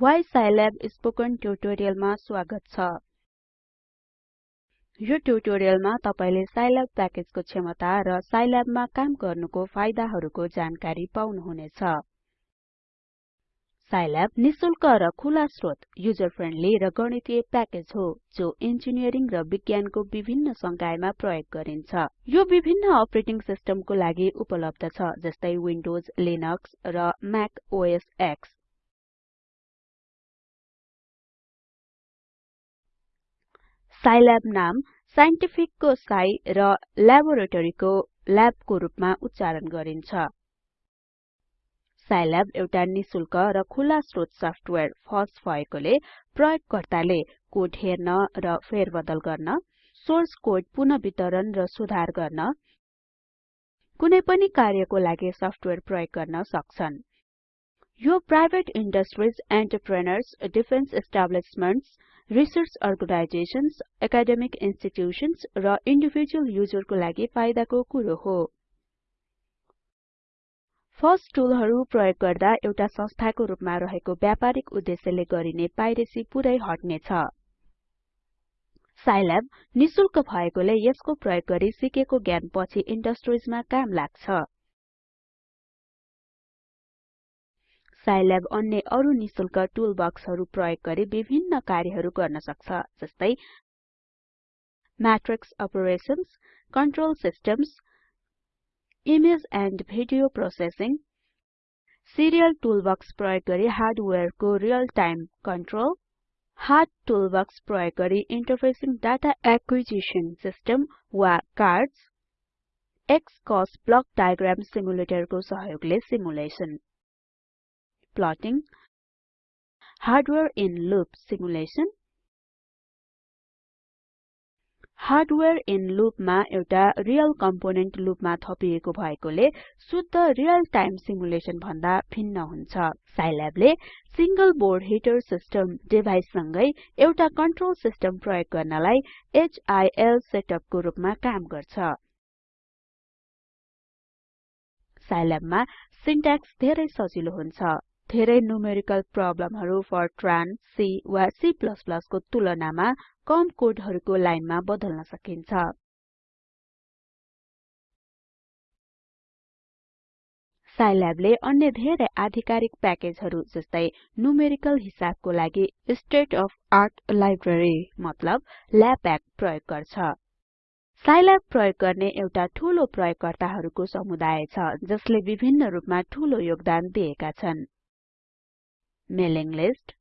Why Scilab spoken ट्युटोरियलमा स्वागत छ। यो ट्युटोरियलमा तपाईले साइल्याब प्याकेजको क्षमता र साइल्याबमा काम गर्नुको फाइदाहरुको जानकारी पाउनुहुनेछ। साइल्याब निशुल्क र खुला स्रोत युजर फ्रेन्डली र गणितीय प्याकेज हो जो इन्जिनियरिङ र विज्ञानको विभिन्न संकायमा प्रयोग गरिन्छ। यो विभिन्न अपरेटिङ सिस्टमको लागि उपलब्ध छ जस्तै विन्डोज लिनक्स र म्याक ओएस एक्स। साइल्याब नाम साइन्टिफिक को साइ र ल्याबोरेटरी को ल्याब को रूपमा उच्चारण गरिन्छ। साइल्याब एउटा निशुल्क र खुला स्रोत सफ्टवेयर फस भएकोले प्रयोगकर्ताले कोड हेर्न र फेरबदल गर्न सोर्स कोड पुनः वितरण र सुधार गर्न कुनै पनि कार्यको लागि सफ्टवेयर प्रयोग गर्न सक्छन्। यो private industries entrepreneurs defence establishments research organisations academic institutions र इन्डिभिजुअल युजरको लागि फाइदाको कुरो हो। फर्स्ट टुलहरु प्रयोग गर्दा एउटा संस्थाको रूपमा रहेको व्यापारिक उद्देश्यले गरिने पाइरेसी पुरै हट्नेछ। साइल्याब निशुल्क भएकोले यसको प्रयोग गरी सिकेको ज्ञान पछि काम लाग्छ। साइल्याब अन्य अरु निशुल्क टुलबक्सहरु प्रयोग गरी विभिन्न कार्यहरु गर्न सक्छ जस्तै matrix operations control systems image and video processing serial toolbox प्रयोग गरी हार्डवेयरको real time control hard toolbox प्रयोग गरी इन्टरफेसिङ डाटा एक्विजिसन सिस्टम वा कार्ड्स एक्सकस ब्लक डायग्राम सिमुलेटरको सहयोगले simulation plotting, hardware in loop simulation, hardware in लूपमा एउटा real component लूपमा थपिएको भएकोले शुद्ध रियल टाइम सिमुलेसन भन्दा भिन्न हुन्छ। साइल्याबले single board heater system device सँगै एउटा कन्ट्रोल सिस्टम प्रयोग गर्नलाई हिल सेटअपको रूपमा काम गर्छ। साइल्याबमा सिन्ट्याक्स धेरै सजिलो हुन्छ। धेरै न्युमेरिकल प्रब्लमहरु फर्ट्रान C वा C को तुलनामा कम कोडहरुको लाइनमा बदल्न सकिन्छ। साइल्याबले अन्य धेरै आधिकारिक प्याकेजहरु जस्तै न्युमेरिकल हिसाबको लागि स्टेट अफ आर्ट लाइब्रेरी मतलब ल्यापएक प्रयोग गर्छ। साइल्याब प्रयोग गर्ने एउटा ठूलो प्रयोगकर्ताहरुको समुदाय छ जसले विभिन्न रूपमा ठूलो योगदान दिएका छन्। मेलिङ लिस्ट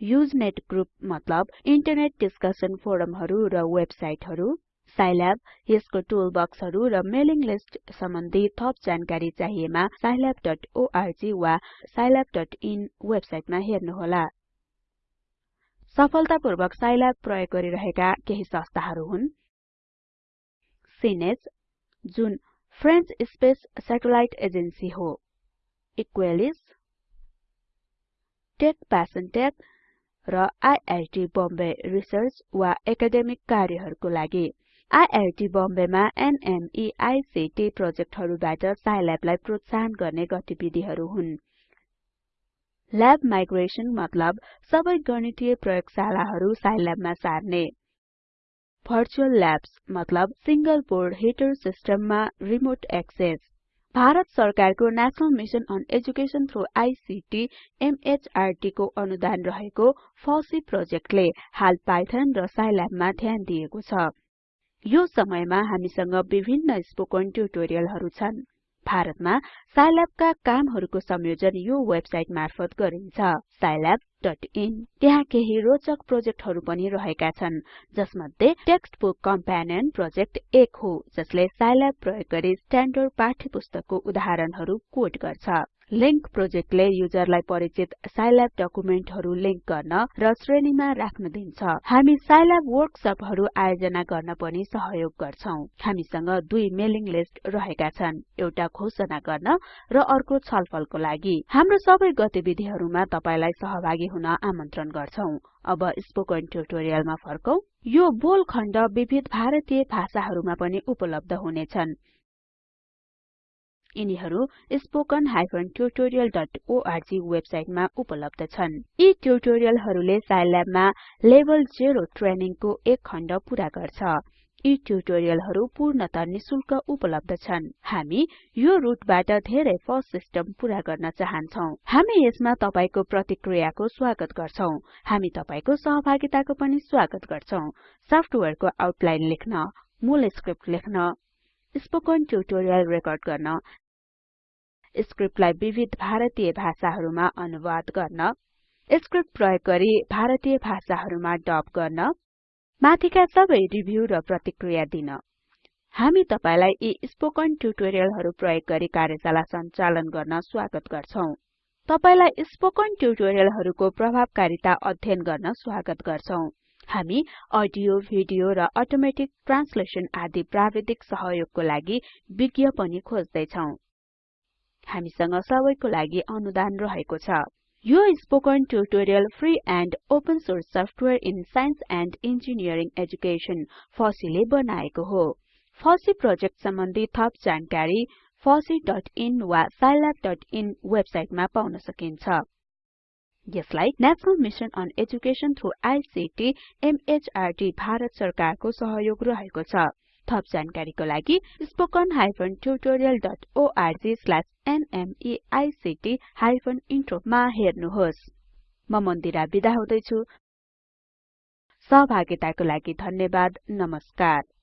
युजनेट ग्रुप मतलब इन्टरनेट डिस्कसन फोरमहरु र वेबसाइटहरु साइल्याब यसको टुलबक्सहरु र मेलिङ लिस्ट सम्बन्धी थप जानकारी चाहिएमा scilabओर्ग वा scilabइन वेबसाइटमा हेर्नुहोला। सफलतापूर्वक साइल्याब प्रयोग गरिरहेका केही संस्थाहरु हुन्। सिनेज जुन फ्रेन्च स्पेस स्याटेलाइट एजेन्सी हो। इक्वेलिस टेक प्यासनटेक र आईआईटी बम्बे रिसर्च वा एकाडेमिक कार्यहरुको लागि। आईआईटी बम्बेमा NMEICT प्रोजेक्टहरुबाट साइल्याबलाई प्रोत्साहन गर्ने गतिविधिहरु हुन्। ल्याब माइग्रेसन मतलब सबै गणितीय प्रयोगशालाहरु साइल्याबमा सार्ने। भर्चुअल ल्याब्स मतलब सिंगल बोर्ड हिटर सिस्टममा रिमोट एक्सेस भारत सरकारको national mission on education through ICT MHRD को अनुदान रहेको फसी प्रोजेक्टले हाल पाइथन र साइल्याबमा ध्यान दिएको छ। यो समयमा हामीसँग विभिन्न स्पोकन ट्युटोरियलहरु छन्। भारतमा साइल्याबका कामहरुको संयोजन यो वेबसाइट मार्फत गरिन्छ। scilabइन त्यहाँ केही रोचक प्रोजेक्टहरु पनि रहेका छन् जसमध्ये टेक्स्ट बुक प्रोजेक्ट एक हो जसले साइल्याब प्रयोग गरी स्ट्याण्डर्ड पाठ्यपुस्तकको उदाहरणहरु कोड गर्छ। लिंक प्रोजेक्टले युजरलाई परिचित साइल्याब डकुमेन्टहरु लिंक गर्न र श्रेणीमा राख्न दिन्छ। हामी साइल्याब वर्कसपहरु आयोजना गर्न पनि सहयोग गर्छौं। हामीसँग दुई मेलिङ लिस्ट रहेका छन् एउटा घोषणा गर्न र अर्को छलफलको लागि। हाम्रो सबै गतिविधिहरुमा तपाईलाई सहभागी हुन आमन्त्रण गर्छौं। अब स्पोकन ट्युटोरियलमा फर्कौं। यो बोल खण्ड विविध भारतीय भाषाहरुमा पनि उपलब्ध हुनेछन्। यिनीहरू spoken tutorialorg वेबसाइटमा उपलब्ध छन्। यी ट्युटोरियलहरूले साइल्याबमा लेभल 0 ट्रेनिङको एक खण्ड पूरा गर्छ। यी ट्युटोरियलहरू पूर्णत निशुल्क उपलब्ध छन्। हामी यो रुटबाट धेरै फस सिस्टम पूरा गर्न चाहन्छौं। हामी यसमा तपाईको प्रतिक्रियाको स्वागत गर्छौं। हामी तपाईको सहभागिताको पनि स्वागत गर्छौं। सफ्टवेयरको आउटलाइन लेख्न मूल स्क्रिप्ट लेख्न स्पोकन ट्युटोरियल रेकर्ड गर्न स्क्रिप्टलाई विविध भारतीय भाषाहरुमा अनुवाद गर्न स्क्रिप्ट प्रयोग गरी भारतीय भाषाहरुमा डब गर्न माथिका सबै रिभ्यु र प्रतिक्रिया दिन। हामी तपाईलाई यी स्पोकन ट्युटोरियलहरु प्रयोग गरी कार्यशाला सञ्चालन गर्न स्वागत गर्छौं। तपाईलाई स्पोकन ट्युटोरियलहरुको प्रभावकारिता अध्ययन गर्न स्वागत गर्छौं। हामी अडियो भिडियो र अटोमेटिक ट्रान्सलेसन आदि प्राविधिक सहयोगको लागि विज्ञ पनि खोज्दै छौं हामीसँग सबैको लागि अनुदान रहेको छ। यो spoken tutorial free and open source software in science and engineering education फसीले बनाएको हो। फसी प्रोजेक्ट सम्बन्धी थप जानकारी fosseeइन वा scilabइन वेबसाइटमा पाउन सकिन्छ। यसलाई national mission on education through ICT MHRD Bharat सरकारको सहयोग रहेको छ। थप जानकारीको लागि spoken tutorialorg intro मा हेर्नुहोस्। म मन्दिरा बिदा हुदैछु। सहभागिताको लागि धन्यवाद। नमस्कार।